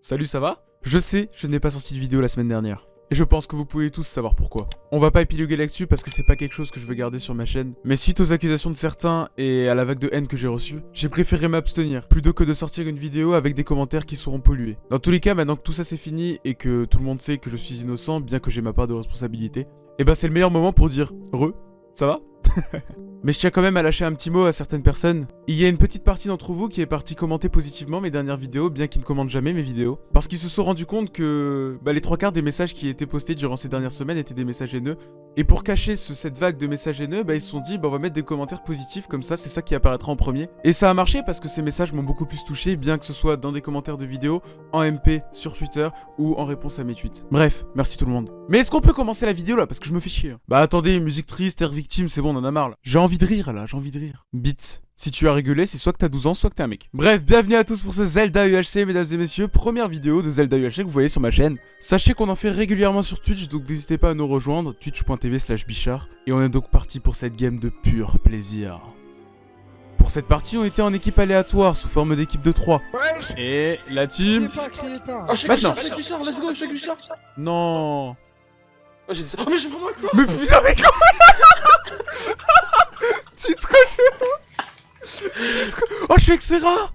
Salut, ça va? Je sais, je n'ai pas sorti de vidéo la semaine dernière. Et je pense que vous pouvez tous savoir pourquoi. On va pas épiloguer là-dessus parce que c'est pas quelque chose que je veux garder sur ma chaîne. Mais suite aux accusations de certains et à la vague de haine que j'ai reçue, j'ai préféré m'abstenir plutôt que de sortir une vidéo avec des commentaires qui seront pollués. Dans tous les cas, maintenant que tout ça c'est fini et que tout le monde sait que je suis innocent, bien que j'ai ma part de responsabilité, et bah c'est le meilleur moment pour dire « Re, ça va ?» Mais je tiens quand même à lâcher un petit mot à certaines personnes. Il y a une pettique partie d'entre vous qui est partie commenter positivement mes dernières vidéos, bien qu'ils ne commentent jamais mes vidéos. Parce qu'ils se sont rendus compte que bah, les trois quarts des messages qui étaient postés durant ces dernières semaines étaient des messages haineux. Et pour cacher cette vague de messages haineux, bah, ils se sont dit bah, on va mettre des commentaires positifs comme ça, c'est ça qui apparaîtra en premier. Et ça a marché parce que ces messages m'ont beaucoup plus touché, bien que ce soit dans des commentaires de vidéos, en MP, sur Twitter ou en réponse à mes tweets. Bref, merci tout le monde. Mais est-ce qu'on peut commencer la vidéo là? Parce que je me fais chier. Hein. Bah attendez, musique triste, air victime, c'est bon, on en a marre là envie de rire là, j'ai envie de rire. Bit. Si tu as régulé, c'est soit que t'as 12 ans, soit que t'es un mec. Bref, bienvenue à tous pour ce Zelda UHC, mesdames et messieurs. Première vidéo de Zelda UHC que vous voyez sur ma chaîne. Sachez qu'on en fait régulièrement sur Twitch, donc n'hésitez pas à nous rejoindre, twitch.tv slash bichard. Et on est donc parti pour cette game de pur plaisir. Pour cette partie, on était en équipe aléatoire, sous forme d'équipe de 3. Et la team... Pas, pas. Oh, Maintenant let's go, Non Oh, j'ai dit ça. Oh, mais je suis vraiment avec toi Mais putain, mais comment Titre Oh, je suis avec Serra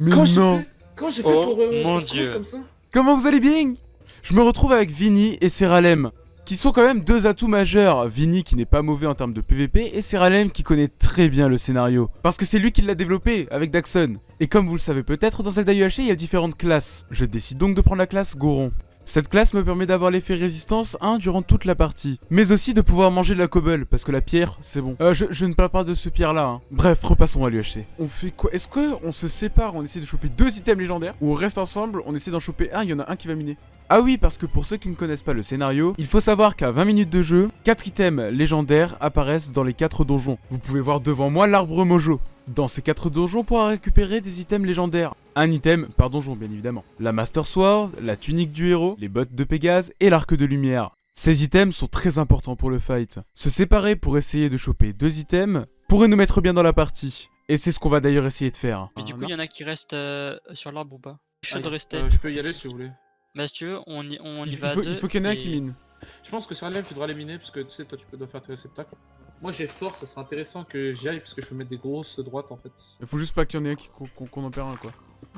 Mais non Comment j'ai fait oh, pour euh, mon dieu comme ça Comment vous allez bien Je me retrouve avec Vini et Seralem, qui sont quand même deux atouts majeurs. Vini qui n'est pas mauvais en termes de PVP, et Seralem qui connaît très bien le scénario. Parce que c'est lui qui l'a développé, avec Daxon. Et comme vous le savez peut-être, dans Zelda UHC, il y a différentes classes. Je décide donc de prendre la classe Goron. Cette classe me permet d'avoir l'effet résistance 1 durant toute la partie, mais aussi de pouvoir manger de la cobble, parce que la pierre, c'est bon. Euh, je, ne parle pas de ce pierre là. Hein. Bref, repassons à l'UHC. On fait quoi? Est-ce qu'on se sépare, on essaie de choper deux items légendaires, ou on reste ensemble, on essaie d'en choper un, il y en a un qui va miner ah oui, parce que pour ceux qui ne connaissent pas le scénario, il faut savoir qu'à 20 minutes de jeu, 4 items légendaires apparaissent dans les 4 donjons. Vous pouvez voir devant moi l'arbre mojo. Dans ces 4 donjons, on pourra récupérer des items légendaires. Un item par donjon, bien évidemment. La Master Sword, la tunique du héros, les bottes de Pégase et l'arc de lumière. Ces items sont très importants pour le fight. Se séparer pour essayer de choper deux items pourrait nous mettre bien dans la partie. Et c'est ce qu'on va d'ailleurs essayer de faire. Mais du coup, il y en a qui restent euh, sur l'arbre ou pas? Je ah, de rester. Euh, je peux y aller si vous voulez. Bah si tu veux, on y, on y il va faut, deux Il faut qu'il y en ait un qui mine. Je pense que sur tu devras les miner parce que tu sais, toi tu peux faire tes réceptacles. Moi j'ai fort, ça serait intéressant que j'y aille parce que je peux mettre des grosses droites en fait. Il faut juste pas qu'il y en ait un qu'on en perd un quoi.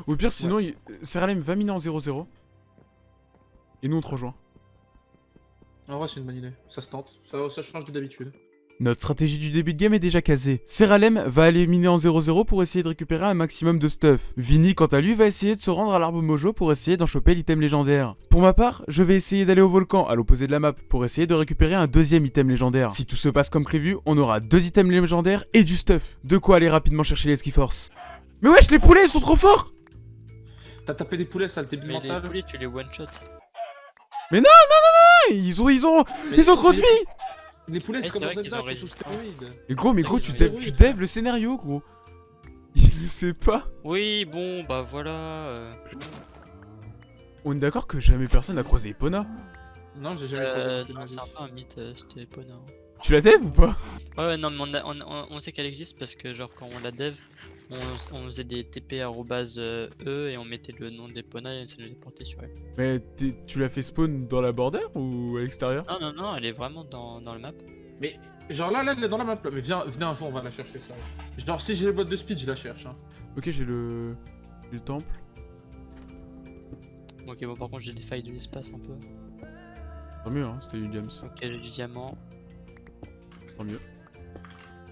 Ou pire sinon, ouais. il... Seralem va miner en 0-0. Et nous on te rejoint. En vrai c'est une bonne idée, ça se tente, ça, ça change de d'habitude. Notre stratégie du début de game est déjà casée. Seralem va aller miner en 0-0 pour essayer de récupérer un maximum de stuff. Vinny, quant à lui, va essayer de se rendre à l'arbre mojo pour essayer d'en choper l'item légendaire. Pour ma part, je vais essayer d'aller au volcan, à l'opposé de la map, pour essayer de récupérer un deuxième item légendaire. Si tout se passe comme prévu, on aura deux items légendaires et du stuff. De quoi aller rapidement chercher les ski force. Mais wesh, les poulets, ils sont trop forts T'as tapé des poulets, ça, le débile mental. les poulets, tu les one shot. Mais non, non, non, non Ils ont, ils ont, ils ont trop de vie les poulets, c'est comme dans Zelda, ils sont sous stéroïdes. Et gros, mais gros, tu dev, tu dev le scénario, gros. Il sait pas. Oui, bon, bah voilà. Euh. On est d'accord que jamais personne n'a croisé Epona Non, j'ai jamais euh, croisé. C'est un peu un mythe, euh, c'était Epona. Tu la dev ou pas? Ouais, non, mais on, on, on sait qu'elle existe parce que, genre, quand on la dev, on, faisait des TP E et on mettait le nom d'Epona et ça nous déportait sur elle. Mais tu l'as fait spawn dans la border ou à l'extérieur? Non, non, non, elle est vraiment dans, dans le map. Mais genre là, là, elle est dans la map là. Mais viens, venez un jour, on va la chercher ça. Genre si j'ai les boîtes de speed, je la cherche. Hein. Ok, j'ai le... le temple. Ok, bon, par contre, j'ai des failles de l'espace un peu. Tant mieux, hein, c'était du diams. Ok, j'ai du diamant. Tant mieux.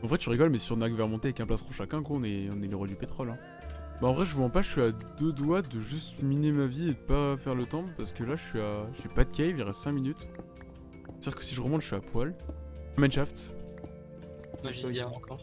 En vrai, tu rigoles, mais si on a que vers monter avec un plastron chacun, quoi, on est, on est les rois du pétrole. Hein. Bah, en vrai, je vous mens pas, je suis à deux doigts de juste miner ma vie et de pas faire le temple parce que là, je suis à. J'ai pas de cave, il reste 5 minutes. C'est-à-dire que si je remonte, je suis à poil. Mineshaft. Moi, diamant encore.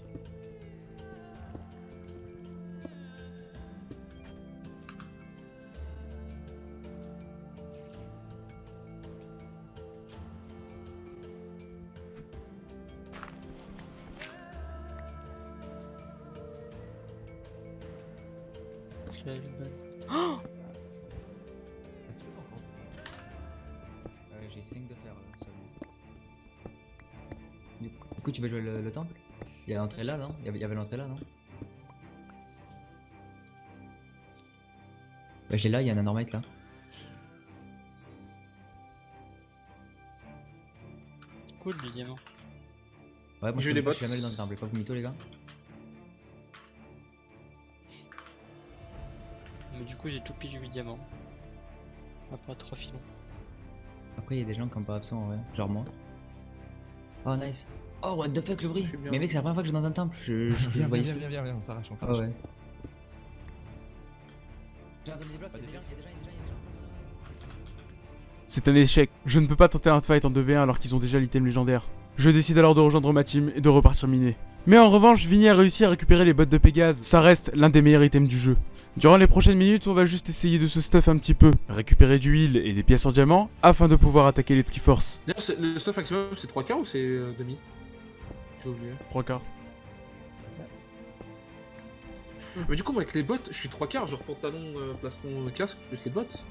Il y a l'entrée là, non? Il y avait, l'entrée là, non? Bah, j'ai là, il y a un anormite là. Cool du diamant. Ouais, moi J'ai je eu des suis jamais allé dans le temple. Pas vous mytho, les gars. Mais du coup j'ai tout pile 8 diamants. Après 3 filons. Après, il y a des gens qui sont pas absents en vrai. Genre moi. Oh, nice. Oh, what the fuck, le bruit. Suis bien. Mais mec, c'est la première fois que je vais dans un temple. Je, je, je Viens, viens, viens, viens, viens, on s'arrache, Ah ouais. C'est un échec. Je ne peux pas tenter un fight en 2v1 alors qu'ils ont déjà l'item légendaire. Je décide alors de rejoindre ma team et de repartir miner. Mais en revanche, Vinny a réussi à récupérer les bottes de Pégase. Ça reste l'un des meilleurs items du jeu. Durant les prochaines minutes, on va juste essayer de se stuff un petit peu, récupérer du heal et des pièces en diamant afin de pouvoir attaquer les Triforce. D'ailleurs, le stuff maximum, c'est 3K ou c'est euh, demi? J'ai oublié. 3 quarts. Mais du coup, moi, avec les bottes, je suis 3 quarts, genre pantalon, euh, plastron, euh, casque, plus les bottes.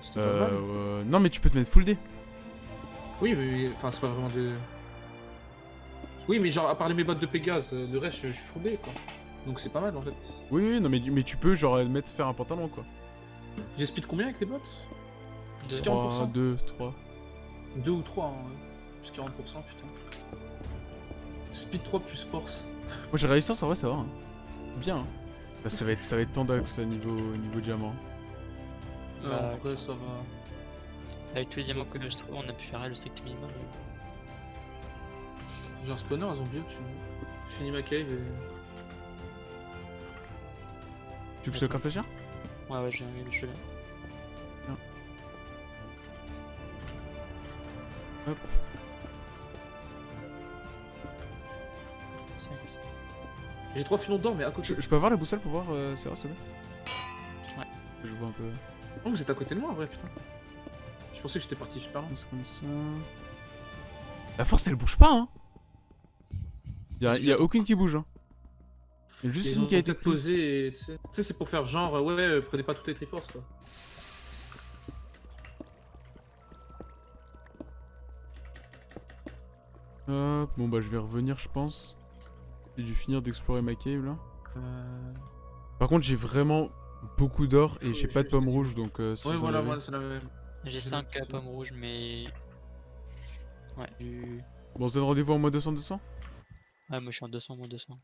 C'était pas mal. Euh, euh, non mais tu peux te mettre full D. Oui, mais enfin, c'est pas vraiment de. Oui, mais genre, à part mes bottes de Pégase, le reste, je, je suis fondé quoi. Donc c'est pas mal en fait. Oui, oui, non mais, mais tu peux genre mettre faire un pantalon quoi. J'ai speed combien avec les bottes? Deux. 3, 40%. 2, 3. 2 ou 3, hein, ouais. Plus 40%, putain. Speed 3 plus force. Moi j'ai résistance en vrai ça va. hein. Bien. hein. Là, ça va être ça va être tendax là niveau niveau diamant. Euh, Bah, en vrai, ça va. Avec tous les diamants que je trouve, on a pu faire le strict minimum. J'ai un spawner à zombie tu Je finis ma cave et. Tu veux que je te craft la Ouais, ouais, j'ai jeu là. Hop. J'ai 3 filons d'or, mais à côté. je, je peux avoir la boussole pour voir euh, Sarah s'il te plaît Ouais. Je vois un peu. Oh, vous êtes à côté de moi en vrai, putain. Je pensais que j'étais parti super loin. C'est comme ça. La force elle bouge pas hein Y'a y a aucune qui bouge hein. Il y a juste une qui a été peut-être prise. posé et tu sais. Tu sais, c'est pour faire genre, euh, ouais, ouais, prenez pas toutes les triforces quoi. Hop, bon bah je vais revenir je pense. J'ai dû finir d'explorer ma cave là. Euh... Par contre j'ai vraiment beaucoup d'or et j'ai pas de pommes rouges donc euh, si Ouais, voilà, avez- voilà, c'est la même. J'ai J'ai 5 vu. pommes rouges, mais. Ouais, du. Bon on se donne rendez-vous en mois 200-200 Ouais, moi je suis en 200, moins 200.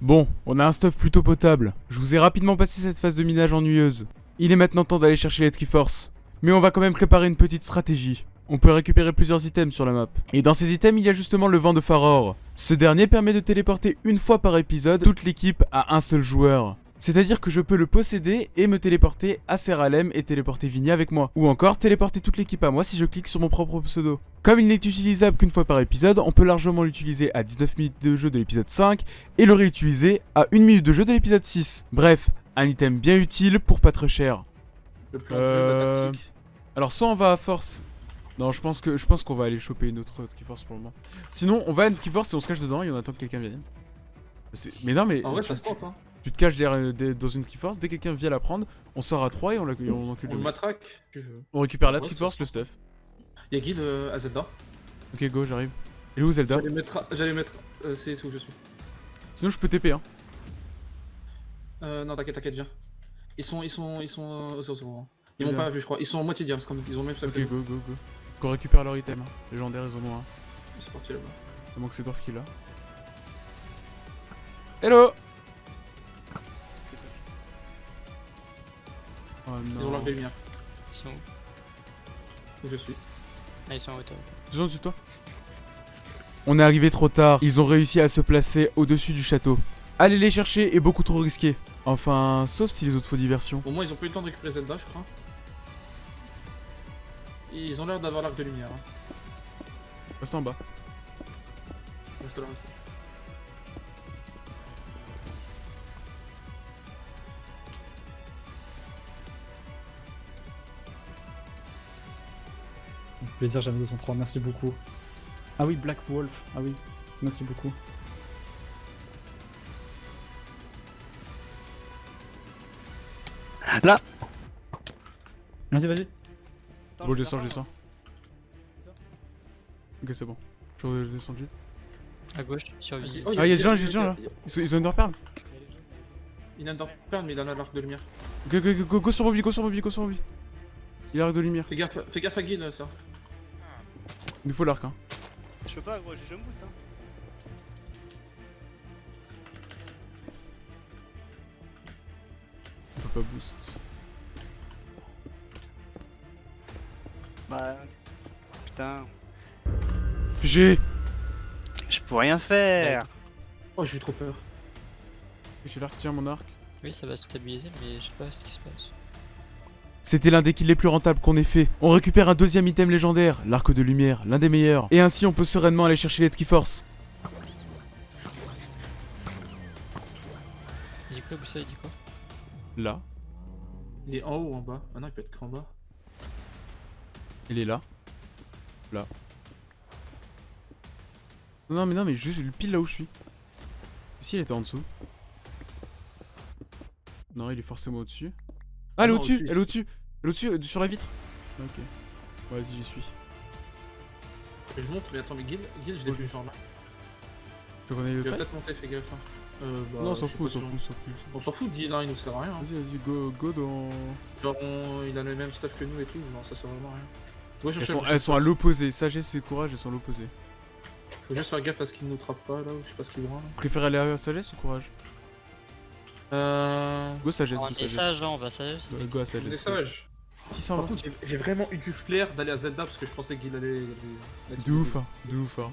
Bon, on a un stuff plutôt potable. Je vous ai rapidement passé cette phase de minage ennuyeuse. Il est maintenant temps d'aller chercher les Triforce. Mais on va quand même préparer une petite stratégie. On peut récupérer plusieurs items sur la map. Et dans ces items, il y a justement le vent de Faror. Ce dernier permet de téléporter une fois par épisode toute l'équipe à un seul joueur. C'est-à-dire que je peux le posséder et me téléporter à Seralem et téléporter Vigny avec moi. Ou encore téléporter toute l'équipe à moi si je clique sur mon propre pseudo. Comme il n'est utilisable qu'une fois par épisode, on peut largement l'utiliser à 19 minutes de jeu de l'épisode 5 et le réutiliser à 1 minute de jeu de l'épisode 6. Bref, un item bien utile pour pas très cher. Le plan de Euh, jeu, la tactique. Alors soit on va à force. Non, je pense que je pense qu'on va aller choper une autre Triforce pour le moment. Sinon, on va à une Triforce et on se cache dedans et on attend que quelqu'un vienne. Mais non, mais En vrai, tu, ça se tente, hein. tu te caches derrière, euh, dans une Triforce, dès que quelqu'un vient la prendre, on sort à 3 et on, la, on encule On le matraque, tu veux. On récupère la Triforce, ça le stuff. Y'a guide euh, à Zelda. Ok, go, j'arrive. Et où Zelda? J'allais mettre. J'allais mettre. euh, c'est où je suis. Sinon, je peux TP, hein. Euh, non, t'inquiète, t'inquiète, viens. Ils sont. Ils sont. Ils sont. euh, hein. Ils Bien. m'ont pas vu, je crois. Ils sont en moitié diams, comme ils ont même sac Ok, go, go, go. Qu'on récupère leur item. Hein. Légendaire, ils en ont un. Ils sont partis là-bas. Il manque c'est Dorf qui l'a. Hello Oh Ils ont non. de lumière. Ils sont où Où je suis. Ah, ils sont en hauteur. Ils sont au-dessus de toi On est arrivé trop tard. Ils ont réussi à se placer au-dessus du château. Aller les chercher est beaucoup trop risqué. Enfin, sauf si les autres faux diversions. Au moins, ils ont pas eu le temps de récupérer Zelda, je crois. Ils ont l'air d'avoir l'arc de lumière. Hein. Reste en bas. Reste là, reste là. Plaisir, j'avais 203, merci beaucoup. Ah oui, Black Wolf, ah oui, merci beaucoup. Là Vas-y, vas-y. Bon, je descends, je descends. Ok, c'est bon. Je suis descendu. À gauche, sur Vas-y. Visi. Oh, Ah, y'a des gens, y'a des gens là. Ils, ont une perle Il a un Dark Pearl, mais il a l'arc de lumière. Go, go, go, go, go sur Bobby, go sur Bobby, go sur Bobby. Il a l'arc de lumière. Fais gaffe, fais gaffe à Guil, ça. Il nous faut l'arc, hein. Je peux pas, gros, j'ai jump boost. Hein. On peut pas boost. Bah. Putain. J'ai Je peux rien faire. Oh, j'ai eu trop peur. J'ai l'arc, tiens mon arc. Oui, ça va se stabiliser, mais je sais pas ce qui se passe. C'était l'un des kills les plus rentables qu'on ait fait. On récupère un deuxième item légendaire, l'arc de lumière, l'un des meilleurs. Et ainsi on peut sereinement aller chercher les Force. Il dit quoi, Boussa, il dit quoi? Là, Il est en haut ou en bas? Ah non, il peut être qu'en bas. Il est là. Là. Non mais non mais juste pile là où je suis. Si il était en dessous. Non il est forcément au-dessus. Ah elle est non, au-dessus, elle est au-dessus. Elle est au-dessus euh, sur la vitre. Ok. Vas-y j'y suis. Je monte, mais attends, mais Guil, Guil je l'ai vu genre là. Tu le Il va peut-être monter, fais gaffe. hein. Euh, bah, Non on s'en fout, on s'en fout, on s'en fout. On s'en fout, Guil, hein, il nous sert à rien. hein. Vas-y vas-y go, go dans... Genre, on- il a le même stuff que nous et tout, non, ça sert vraiment à rien. Ouais, Elles sont, elles à l'opposé, sagesse et courage elles sont à l'opposé. Faut juste faire gaffe à ce qu'il nous trappe pas là, ou je sais pas ce qu'il voit là. Préfère aller à sagesse ou courage Euh. Go sagesse, On go est sagesse. sage, hein, on va sagesse. Go, go à On est sagesse. sage. 600 Par contre, j'ai- j'ai vraiment eu du flair d'aller à Zelda parce que je pensais qu'il allait. De ouf, hein, de ouf. Hein.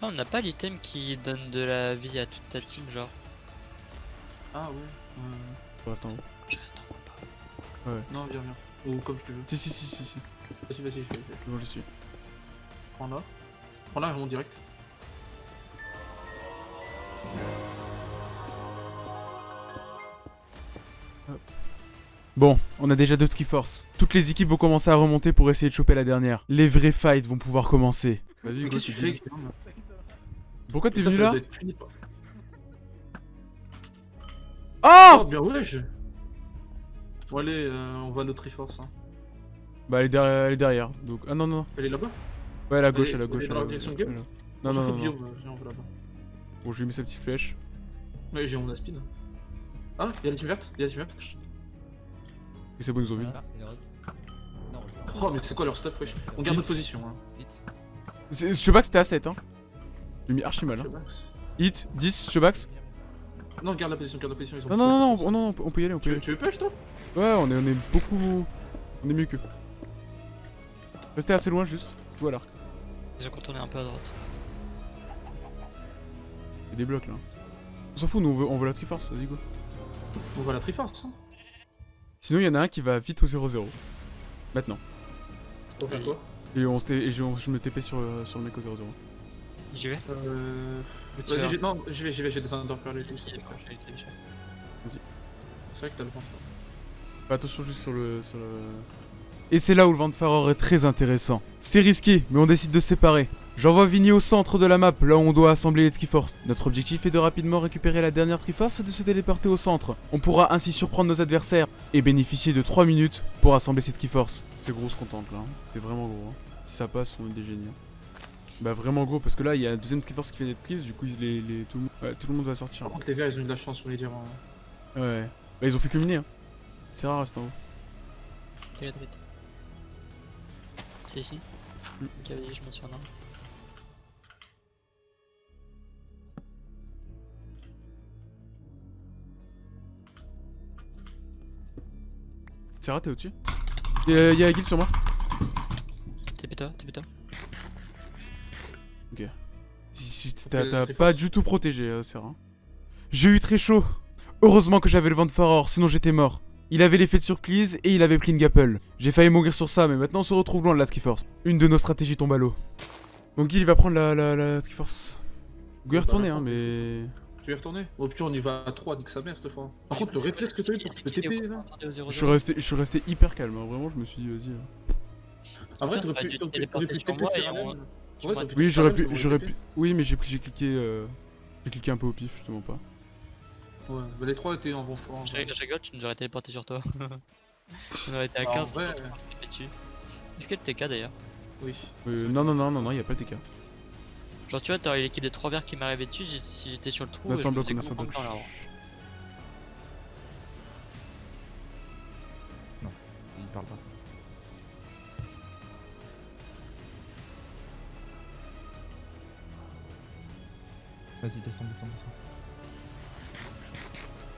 Ah, on n'a pas l'item qui donne de la vie à toute ta team, genre. Ah ouais. ouais. On reste en haut. Je reste en haut pas. Non, viens, viens. Ou comme tu veux. Si, si, si, si, si. Vas-y, vas-y, je vais. je. Bon, je suis. Prends là. Prends là, je monte direct. Bon, on a déjà deux Triforce. Toutes les équipes vont commencer à remonter pour essayer de choper la dernière. Les vrais fights vont pouvoir commencer. Vas-y, qu'est-ce que tu fais Pourquoi t'es venu ça là Oh Oh, bien je. Bon, allez, euh, on va à notre Triforce. Hein. Bah, elle est, derrière, elle est derrière. Donc, ah non, non, non. Elle est là-bas? Ouais, à la gauche, Elle est- à la elle gauche. est à dans la direction de gauche, Non, non, fout non, de non. Guillaume, viens, on va là-bas. Bon, je lui ai mis sa petite flèche. Ouais, j'ai mon speed. Ah, y'a la team verte Y'a la team verte Et c'est bon, ils ont vu. Oh, mais c'est quoi leur stuff, wesh? On garde notre position, hein. vite. C'est- Shobax, c'était à 7, hein. J'ai mis archi mal, hein. Hit, 10, Shobax. Non, garde la position, garde la position. Ils ont Non, non, non, non, on- non, on peut y aller, on peut y Tu, aller. tu veux push, toi? Ouais, on est, on est beaucoup. On est mieux qu'eux. Restez assez loin, juste. Joue à l'arc. Ils ont contourné un peu à droite. Il y a des blocs là. On s'en fout, nous on veut, on veut la Triforce, vas-y go. On à la Triforce, hein. Sinon, il y en a un qui va vite au 0-0. Maintenant. On quoi? Et, on se t- et je, je me TP sur, sur le mec au 0-0. J'y vais Euh. Vas-y, non, j'y vais, j'y vais, j'ai des underpearls et tout. Il C'est est proche, il est très cher. vrai que t'as le point. Fais attention juste sur le, sur le... Et c'est là où le vent de Faror est très intéressant. C'est risqué, mais on décide de séparer. J'envoie Vinny au centre de la map, là où on doit assembler les Triforce. Notre objectif est de rapidement récupérer la dernière Triforce et de se téléporter au centre. On pourra ainsi surprendre nos adversaires et bénéficier de 3 minutes pour assembler cette Triforce. C'est gros ce qu'on tente là, hein. c'est vraiment gros. hein. Si ça passe, on est des génies. Bah vraiment gros, parce que là il y a un deuxième Triforce qui vient d'être prise, du coup ils- les, les- tout, le monde, ouais, tout le monde va sortir. Par contre, les verts, ils ont eu de la chance, on les dire. hein. Ouais, bah ils ont fait culminer. Hein. C'est rare, reste en haut. T'inquiète, t'inquiète. C'est ici? Mm. Cavalier, je monte sur un arbre. C'est raté au-dessus? Y'a y a Guild sur moi. TP toi, TP toi. Fait T'as pas du tout protégé, euh, Serra. J'ai eu très chaud. Heureusement que j'avais le vent de Faror, sinon j'étais mort. Il avait l'effet de surprise et il avait pris une gapple. J'ai failli mourir sur ça, mais maintenant on se retrouve loin de la Triforce. Une de nos stratégies tombe à l'eau. Donc Guil il va prendre la, la, la Triforce. Go y retourner, hein, mais. Tu veux y retourner? Au pire, on y va à 3, nique sa mère cette fois. Par contre, le réflexe que t'as eu pour est TP là. attendez, au 0-0. Je suis resté, je suis resté hyper calme, hein, vraiment, je me suis dit, vas-y. euh. En vrai, Putain, t'aurais pu TP on- Ouais, t'aurais Oui, j'aurais pu, j'aurais pu. Oui, mais j'ai j'ai cliqué. euh, J'ai cliqué un peu au pif, justement pas. Ouais, bah les 3 étaient en bon choix. vrai. rigole, tu nous aurais téléporté sur toi. on aurait été à Bah, en 15 vrai, on se TP dessus. Est-ce que le TK d'ailleurs Oui. Euh, non, non, non, non, non, y a pas de TK. Genre, tu vois, t'as l'équipe des 3 verts qui m'arrivait dessus, j'ai- si j'étais sur le trou, On a je sans me bloc, faisais on a l'arbre. Il parle pas. Vas-y, descends, descends, descends.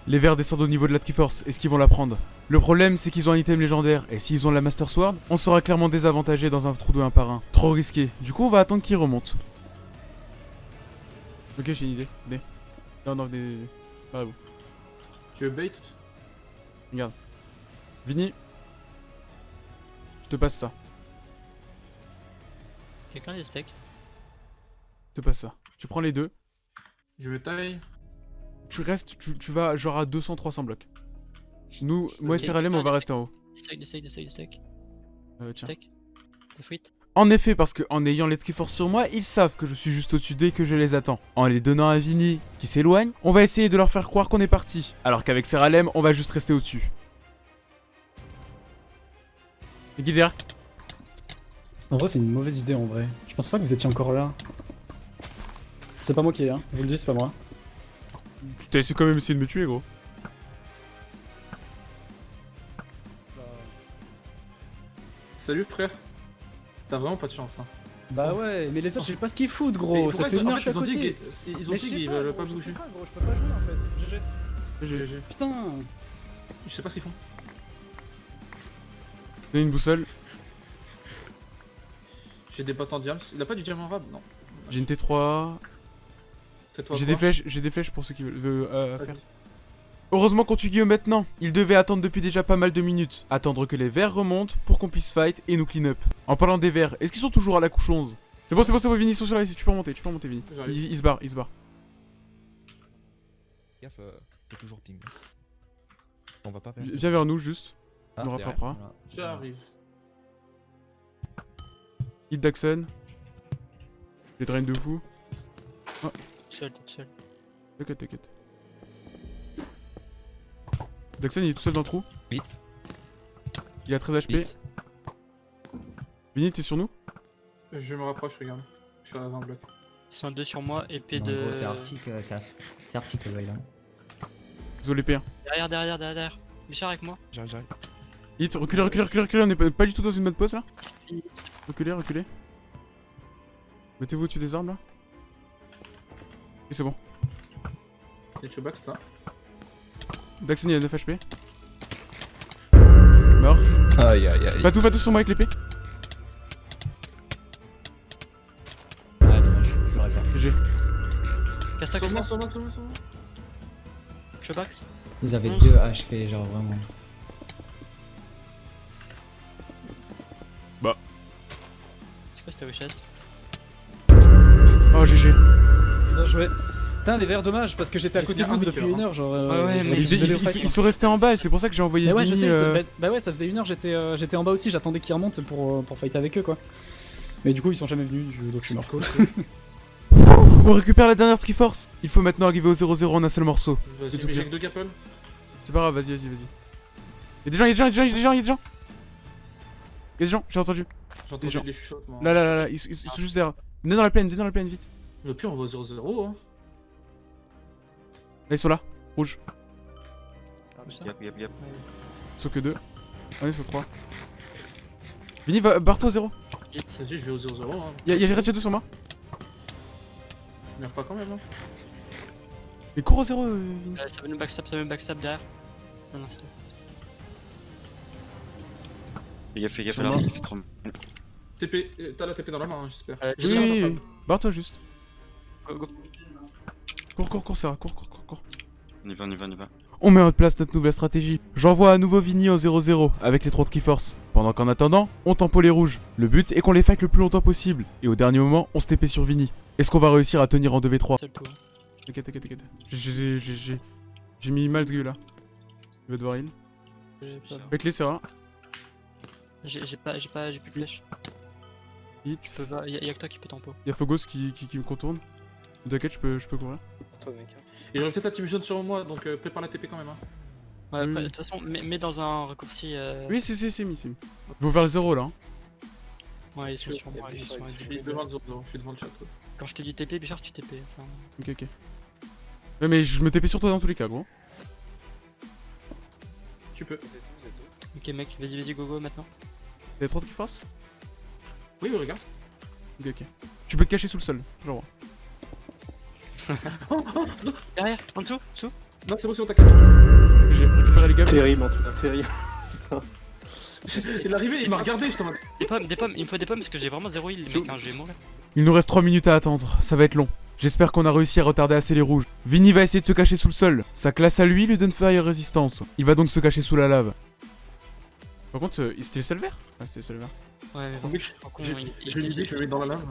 Les verts descendent au niveau de la Triforce, est-ce qu'ils vont la prendre? Le problème, c'est qu'ils ont un item légendaire, et s'ils ont la Master Sword, on sera clairement désavantagé dans un trou de 1 par 1. Trop risqué. Du coup, on va attendre qu'ils remontent. Ok, j'ai une idée. Venez. Non, non, venez. venez. Barrez-vous. Tu veux bait Vini. Je te passe ça. Quelqu'un a des steaks Je te passe ça. Tu prends les deux. Je me taille. Tu restes, tu, tu vas genre à 200-300 blocs. Nous, moi et. Seralem, on va rester en haut. Euh, tiens. Steak Des frites En effet, parce que en ayant les Triforce sur moi, ils savent que je suis juste au-dessus d'eux et que je les attends. En les donnant à Vini, qui s'éloigne, on va essayer de leur faire croire qu'on est parti. Alors qu'avec Seralem, on va juste rester au-dessus. Derrière. En vrai, c'est une mauvaise idée en vrai. Je pense pas que vous étiez encore là. C'est pas moi qui ai, hein. Je vous le dis, c'est pas moi. Putain, c'est quand même essayé de me tuer, gros. Salut frère. T'as vraiment pas de chance hein. Bah ouais, mais les autres, je sais pas ce qu'ils foutent, gros. Ça fait ils ont, une en heure fait, ils ont dit côté. qu'ils ils ont dit qu'ils pas, veulent pas je sais bouger. pas, gros, je peux pas jouer en fait. GG. J'ai GG. Putain. Je sais pas ce qu'ils font. donné une boussole. J'ai des bottes en diams. Il a pas du diamant rab Non. J'ai une T3. J'ai des flèches, j'ai des flèches pour ceux qui veulent euh, faire. Heureusement qu'on tue Guillaume maintenant. Il devait attendre depuis déjà pas mal de minutes. Attendre que les verts remontent pour qu'on puisse fight et nous clean up. En parlant des verts, est-ce qu'ils sont toujours à la couche 11 C'est bon, c'est bon, c'est bon, Vini, ils sont sur la Tu peux remonter, tu peux remonter, Vini. Il, il se barre, il se barre. Gaffe, euh, t'es toujours ping. On va pas perdre. Viens vers nous, juste. Ah, Il nous rattrapera. J'arrive. Hit Daxon. Les drain de fou. Tout seul, tout seul. T'inquiète, t'inquiète. Daxon, il est tout seul dans le trou. Vite, Il a 13 HP. vite. Vini, t'es sur nous? Je me rapproche, regarde. Je suis à 20 blocs. Ils sont deux sur moi, épée Non, de. c'est Arctic, euh, c'est Ar- c'est Arctic le bail là. Désolé, P1. Derrière, derrière, derrière, derrière. Bichard avec moi. J'arrive, j'arrive. Hit, reculez, reculez, reculez, reculez. On est pas, du tout dans une mode pause là? Reculez, reculez. Mettez-vous au-dessus des arbres là. Et c'est bon. Les Chewbacca, ça. Daxon, il a 9 HP. Mort. Aïe, aïe, aïe. Va tout, va tout sur moi avec l'épée. Ouais, dommage, j'aurais pas. GG. Casse-toi, Sur moi, casse-toi. sur moi, sur moi, sur moi. Ils avaient Onze. 2 HP, genre vraiment. C'est quoi cette richesse Oh, GG. Bien joué. Putain, les verts, dommage, parce que j'étais à côté de vous un depuis cœur, une heure, genre. euh, ouais, mais Ils, sont restés en bas et c'est pour ça que j'ai envoyé Mais ouais, je Vini, sais, euh, bah, bah ouais, ça faisait une heure, j'étais euh, j'étais en bas aussi, j'attendais qu'ils remontent pour, pour fight avec eux quoi. Mais du coup, ils sont jamais venus, donc je suis mort. On récupère la dernière Triforce. Il faut maintenant arriver au 0-0 en un seul morceau. Vas-y, C'est tout bien. C'est pas grave, vas-y, vas-y, vas-y. Y'a des gens, y'a des gens, y'a des gens, y'a des gens, y'a des gens. Gens, j'ai entendu. J'ai gens. entendu des chuchotements. Là, là, là, là, ils, ils- ils sont juste derrière. Venez dans la plaine, venez dans la plaine, vite. Le pire, on va au 0-0. Hein. Là, ils sont là, rouge. Yep, yep, yep. Ils sont que deux. On est sur trois. Vini, va, barre-toi au 0. Vite. Vas-y, je vais au 0-0. Hein. Y'a Red Shadow sur moi. Meurs pas quand même. Hein. Mais cours au 0, euh, Vini. Euh, ça veut nous backstab, ça veut nous backstab derrière. Non, non, c'est là, moi. il fait trop. TP, euh, t'as la TP dans la main, hein, j'espère. Euh, Oui, oui, oui. Barre-toi juste. Go, go. Cours, cours, cours, Sarah, cours, cours, cours, cours. On y va, on y va, on y va. On met en place notre nouvelle stratégie. J'envoie à nouveau Vini au 0-0 avec les 3 de Keyforce. Pendant qu'en attendant, on tempo les rouges. Le but est qu'on les fight le plus longtemps possible. Et au dernier moment, on se TP sur Vini. Est-ce qu'on va réussir à tenir en 2v3 Seul tout. hein. T'inquiète, t'inquiète, t'inquiète. J'ai- J'ai j'ai- j'ai- j'ai mis mal de là. Il va devoir heal. J'ai pas- Avec les Sarah. J'ai j'ai pas, j'ai pas, j'ai plus de flèches. Hit. Y'a, que toi qui peux tempo. Y'a qui, qui, qui me contourne. T'inquiète, je peux, je peux courir. Et j'aurais peut-être la team jaune sur moi, donc euh, prépare la TP quand même. Hein. Ouais, Oui, après, oui. de toute façon, mets, mets dans un raccourci. Euh... Oui, c'est c'est c'est mis, c'est mis. Vont vers le 0 là. hein. Ouais, ils sont sur moi, ils sont Je suis devant le 0-0, je suis devant le chat. ouais. Quand je te dis TP, Bichard, tu TP. Enfin, Ok, ok. Ouais, mais je me TP sur toi dans tous les cas, gros. Tu peux. ok, mec, vas-y, vas-y, go go maintenant. T'as trop de force Oui, oui, regarde. Ok, ok. Tu peux te cacher sous le sol, genre. Derrière, en dessous, dessous. Non, c'est bon, c'est bon, t'inquiète. J'ai récupéré les gars. Terrible en tout cas, terrible. Il est arrivé, il m'a regardé, j'étais en mode. Des pommes, des pommes, il me faut des pommes parce que j'ai vraiment zéro heal, mec, hein, je vais mourir. Il nous reste 3 minutes à attendre, ça va être long. J'espère qu'on a réussi à retarder assez les rouges. Vinny va essayer de se cacher sous le sol. Sa classe à lui lui donne Fire Résistance. Il va donc se cacher sous la lave. Par contre, euh, c'était le seul vert? Ah, c'était le seul vert. Ouais, mais je j'ai- il- il- une idée, je vais le mettre dans la lave.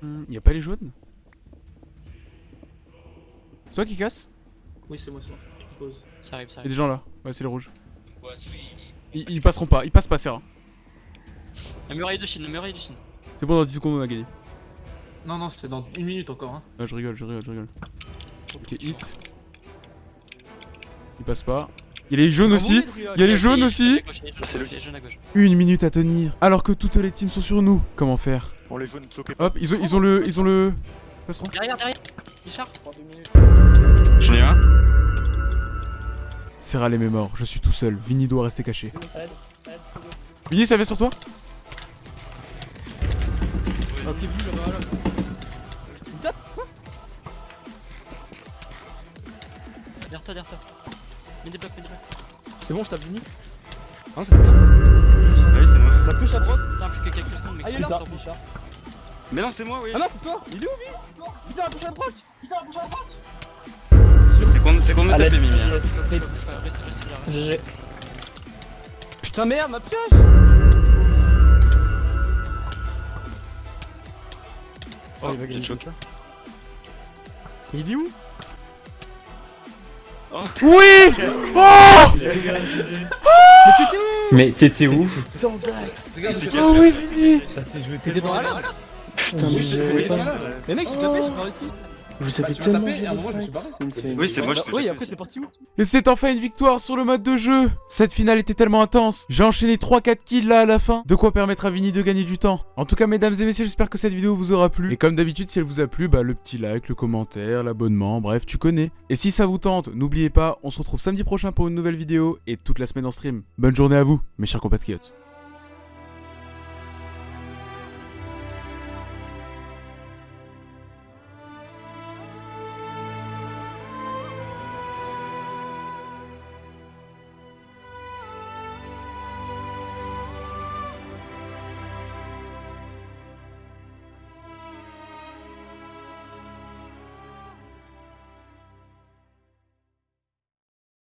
Hmm, y a pas les jaunes? C'est toi qui casse Oui, c'est moi, c'est moi. Je pose. Ça arrive, ça Y'a arrive. des gens là. Ouais, c'est les rouges. Ils, ils passeront pas, ils passent pas, rare. La muraille de Chine, la muraille de Chine. C'est bon, dans 10 secondes on a gagné. Non, non, c'est dans une minute encore. Hein. Ah, je rigole, je rigole, je rigole. Ok, hit. Il passe pas. Il y a les jaunes aussi. Il y a les jaunes aussi. Une minute à tenir. Alors que toutes les teams sont sur nous. Comment faire les jaunes. Hop, ils ont, ils ont le, ils ont le. Passeront. Derrière, derrière Bichard J'en ai un. C'est râler mes morts. Je suis tout seul. Vinny doit rester caché. Vinny, ça vient sur toi? Derrière toi, derrière toi. Mets des blocs, mets des blocs. C'est bon, je tape Vini? Hein, c'est bien ça. Ah oui, c'est moi. La push à droite? Putain, plus que quelques secondes, mais Ah, il est là. Putain, Putain. Mais non, c'est moi, oui. Ah non, c'est toi. Il est où, Vini? Putain, la à droite. C'est qu'on c'est qu'on me Mimi. hein. Reste, reste là. GG. Putain, merde, ma pioche. Oh, il va gagner ça. Il est où? Oui! Oh! Mais t'étais où? Oh oui, T'étais dans la lave Putain, mais j'ai- Mais mec, je suis tapé, j'ai pas réussi. Vous Bah, avez tu m'as tellement à un moment, je me suis barré. Oui, c'est moi, je Oui, après t'es parti. où Et c'est enfin une victoire sur le mode de jeu. Cette finale était tellement intense. J'ai enchaîné 3-4 kills là à la fin. De quoi permettre à Vinny de gagner du temps. En tout cas mesdames et messieurs j'espère que cette vidéo vous aura plu. Et comme d'habitude si elle vous a plu bah le petit like, le commentaire, l'abonnement, bref tu connais. Et si ça vous tente n'oubliez pas on se retrouve samedi prochain pour une nouvelle vidéo Et toute la semaine en stream. Bonne journée à vous mes chers compatriotes